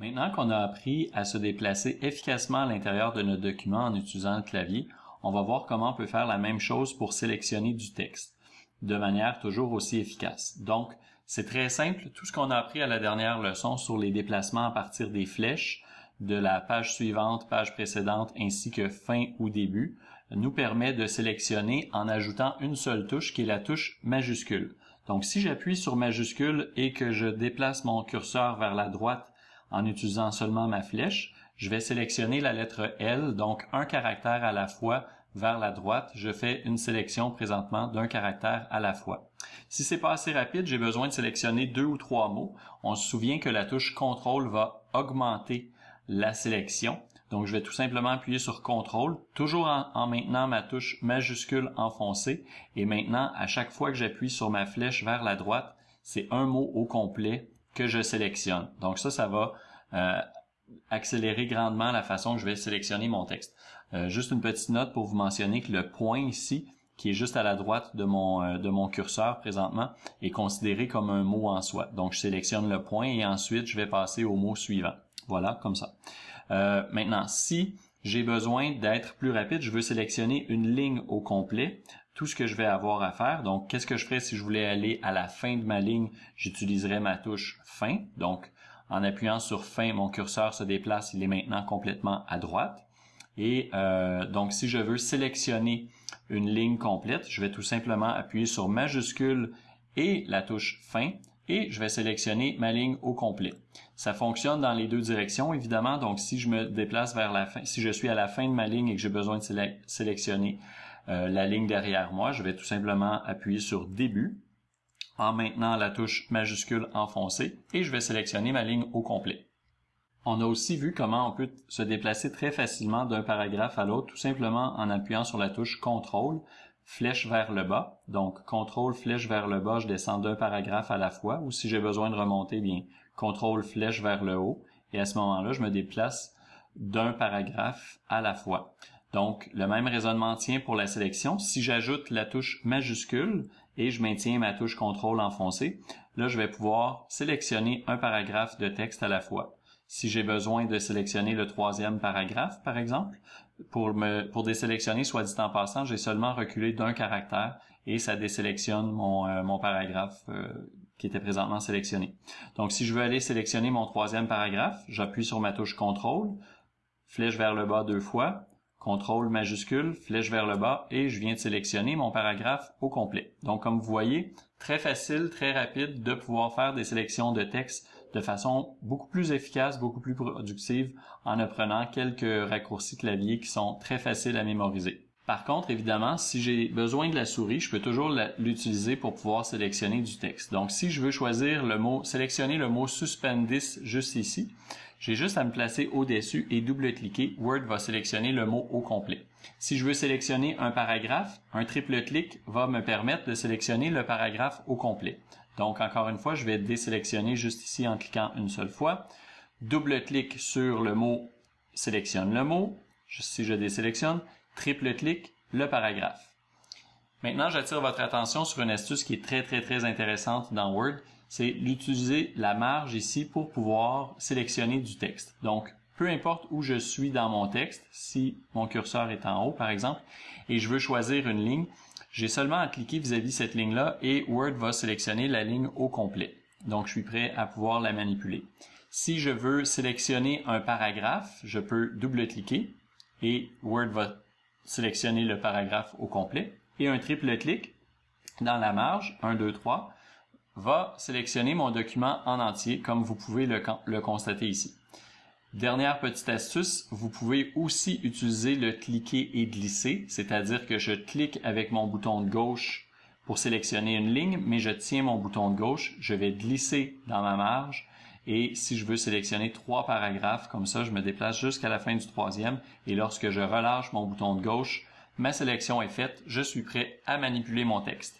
Maintenant qu'on a appris à se déplacer efficacement à l'intérieur de notre document en utilisant le clavier, on va voir comment on peut faire la même chose pour sélectionner du texte de manière toujours aussi efficace. Donc, c'est très simple. Tout ce qu'on a appris à la dernière leçon sur les déplacements à partir des flèches, de la page suivante, page précédente, ainsi que fin ou début, nous permet de sélectionner en ajoutant une seule touche qui est la touche majuscule. Donc, si j'appuie sur majuscule et que je déplace mon curseur vers la droite en utilisant seulement ma flèche, je vais sélectionner la lettre L, donc un caractère à la fois vers la droite. Je fais une sélection présentement d'un caractère à la fois. Si c'est pas assez rapide, j'ai besoin de sélectionner deux ou trois mots. On se souvient que la touche CTRL va augmenter la sélection. Donc, je vais tout simplement appuyer sur CTRL, toujours en, en, maintenant ma touche majuscule enfoncée. Et maintenant, à chaque fois que j'appuie sur ma flèche vers la droite, c'est un mot au complet que je sélectionne. Donc ça, ça va euh, accélérer grandement la façon que je vais sélectionner mon texte. Euh, juste une petite note pour vous mentionner que le point ici, qui est juste à la droite de mon, euh, de mon curseur présentement, est considéré comme un mot en soi. Donc je sélectionne le point et ensuite je vais passer au mot suivant. Voilà, comme ça. maintenant, si j'ai besoin d'être plus rapide, je veux sélectionner une ligne au complet tout ce que je vais avoir à faire. Donc, qu'est-ce que je ferais si je voulais aller à la fin de ma ligne? J'utiliserais ma touche fin. Donc, en appuyant sur fin, mon curseur se déplace. Il est maintenant complètement à droite. Et euh, donc, si je veux sélectionner une ligne complète, je vais tout simplement appuyer sur majuscule et la touche fin et je vais sélectionner ma ligne au complet. Ça fonctionne dans les deux directions, évidemment. Donc, si je me déplace vers la fin, si je suis à la fin de ma ligne et que j'ai besoin de sélectionner euh, la ligne derrière moi, je vais tout simplement appuyer sur début en maintenant la touche majuscule enfoncée et je vais sélectionner ma ligne au complet. On a aussi vu comment on peut se déplacer très facilement d'un paragraphe à l'autre tout simplement en appuyant sur la touche CTRL, flèche vers le bas. Donc CTRL, flèche vers le bas, je descends d'un paragraphe à la fois ou si j'ai besoin de remonter, bien CTRL, flèche vers le haut et à ce moment-là, je me déplace d'un paragraphe à la fois. Donc, le même raisonnement tient pour la sélection. Si j'ajoute la touche majuscule et je maintiens ma touche contrôle enfoncée, là, je vais pouvoir sélectionner un paragraphe de texte à la fois. Si j'ai besoin de sélectionner le troisième paragraphe, par exemple, pour me pour désélectionner, soit dit en passant, j'ai seulement reculé d'un caractère et ça désélectionne mon, euh, mon paragraphe euh, qui était présentement sélectionné. Donc, si je veux aller sélectionner mon troisième paragraphe, j'appuie sur ma touche contrôle, flèche vers le bas deux fois, contrôle majuscule, flèche vers le bas et je viens de sélectionner mon paragraphe au complet. Donc comme vous voyez, très facile, très rapide de pouvoir faire des sélections de texte de façon beaucoup plus efficace, beaucoup plus productive en apprenant quelques raccourcis clavier qui sont très faciles à mémoriser. Par contre, évidemment, si j'ai besoin de la souris, je peux toujours l'utiliser pour pouvoir sélectionner du texte. Donc, si je veux choisir le mot, sélectionner le mot suspendis juste ici, j'ai juste à me placer au-dessus et double-cliquer. Word va sélectionner le mot au complet. Si je veux sélectionner un paragraphe, un triple clic va me permettre de sélectionner le paragraphe au complet. Donc, encore une fois, je vais désélectionner juste ici en cliquant une seule fois. Double-clic sur le mot, sélectionne le mot. Si je désélectionne, triple clic, le paragraphe. Maintenant, j'attire votre attention sur une astuce qui est très, très, très intéressante dans Word c'est d'utiliser la marge ici pour pouvoir sélectionner du texte. Donc, peu importe où je suis dans mon texte, si mon curseur est en haut par exemple, et je veux choisir une ligne, j'ai seulement à cliquer vis-à-vis cette ligne-là et Word va sélectionner la ligne au complet. Donc, je suis prêt à pouvoir la manipuler. Si je veux sélectionner un paragraphe, je peux double-cliquer et Word va sélectionner le paragraphe au complet. Et un triple clic dans la marge, 1, 2, 3, va sélectionner mon document en entier, comme vous pouvez le constater ici. Dernière petite astuce, vous pouvez aussi utiliser le cliquer et glisser, c'est-à-dire que je clique avec mon bouton de gauche pour sélectionner une ligne, mais je tiens mon bouton de gauche, je vais glisser dans ma marge et si je veux sélectionner trois paragraphes, comme ça, je me déplace jusqu'à la fin du troisième et lorsque je relâche mon bouton de gauche, ma sélection est faite, je suis prêt à manipuler mon texte.